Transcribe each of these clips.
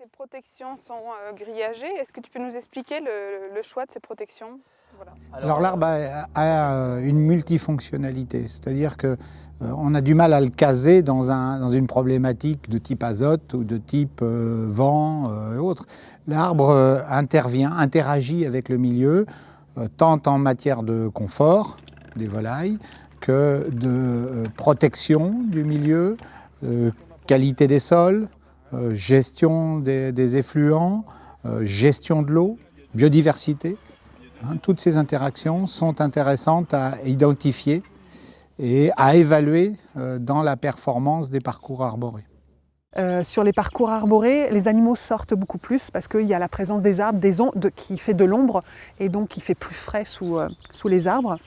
Tes protections sont euh, grillagées. Est-ce que tu peux nous expliquer le, choix de ces protections? Alors l'arbre a, une multifonctionnalité, c'est-à-dire qu'on euh, a du mal à le caser dans, dans, une problématique de type azote ou de type euh, vent et autres. L'arbre intervient, interagit avec le milieu, tant en matière de confort des volailles que de protection du milieu, qualité des sols, euh, gestion des, effluents, euh, gestion de l'eau, biodiversité. Hein, toutes ces interactions sont intéressantes à identifier et à évaluer euh, dans la performance des parcours arborés. sur les parcours arborés, les animaux sortent beaucoup plus parce qu'il y a la présence des arbres, des qui fait de l'ombre et donc qui fait plus frais sous les arbres.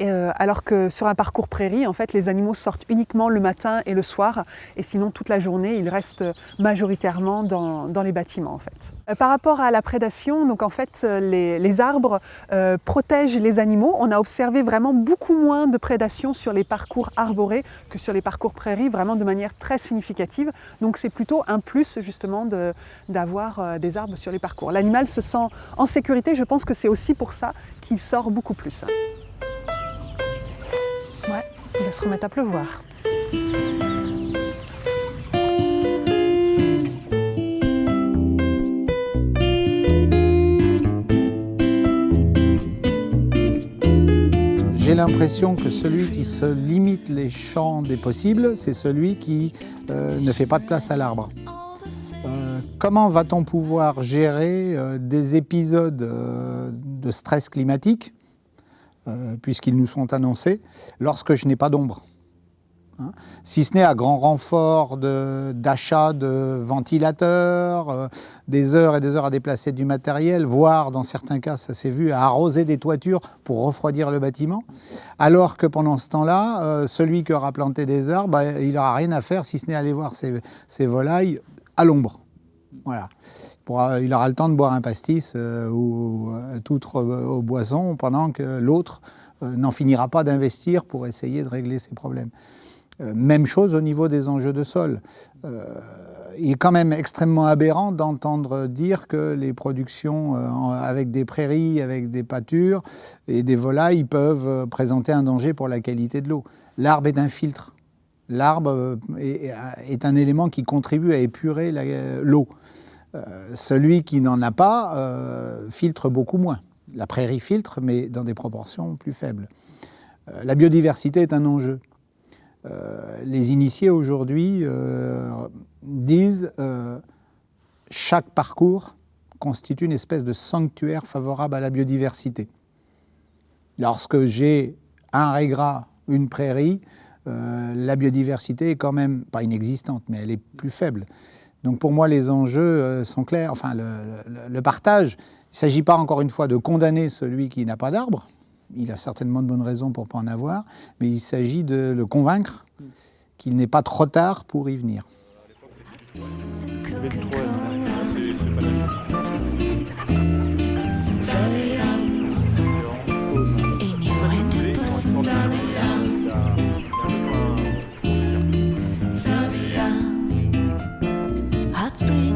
Euh, alors que sur un parcours prairie, en fait, les animaux sortent uniquement le matin et le soir, et sinon toute la journée, ils restent majoritairement dans, les bâtiments. En fait. Euh, par rapport à la prédation, donc en fait, les, arbres euh, protègent les animaux. On a observé vraiment beaucoup moins de prédation sur les parcours arborés que sur les parcours prairies, vraiment de manière très significative. Donc c'est plutôt un plus justement d'avoir des arbres sur les parcours. L'animal se sent en sécurité, je pense que c'est aussi pour ça qu'il sort beaucoup plus. Se remettre à pleuvoir. J'ai l'impression que celui qui se limite les champs des possibles, c'est celui qui euh, ne fait pas de place à l'arbre. Euh, comment va-t-on pouvoir gérer euh, des épisodes de stress climatique euh, puisqu'ils nous sont annoncés, lorsque je n'ai pas d'ombre. Hein. si ce n'est à grand renfort d'achat de, ventilateurs, euh, des heures et des heures à déplacer du matériel, voire dans certains cas, ça s'est vu, à arroser des toitures pour refroidir le bâtiment, alors que pendant ce temps-là, euh, celui qui aura planté des arbres, bah, il n'aura rien à faire si ce n'est aller voir ses volailles à l'ombre. Il aura le temps de boire un pastis euh, ou euh, tout autre euh, boisson pendant que l'autre n'en finira pas d'investir pour essayer de régler ses problèmes. même chose au niveau des enjeux de sol. il est quand même extrêmement aberrant d'entendre dire que les productions avec des prairies, avec des pâtures et des volailles peuvent présenter un danger pour la qualité de l'eau. L'arbre est un filtre. L'arbre est, un élément qui contribue à épurer l'eau. Euh, celui qui n'en a pas euh, filtre beaucoup moins. La prairie filtre, mais dans des proportions plus faibles. Euh, la biodiversité est un enjeu. les initiés aujourd'hui disent chaque parcours constitue une espèce de sanctuaire favorable à la biodiversité. Lorsque j'ai un régras, une prairie, la biodiversité est quand même, pas inexistante, mais elle est plus faible. Donc pour moi, les enjeux euh, sont clairs. Enfin, le, partage, il ne s'agit pas encore une fois de condamner celui qui n'a pas d'arbre. Il a certainement de bonnes raisons pour ne pas en avoir, mais il s'agit de le convaincre qu'il n'est pas trop tard pour y venir. free.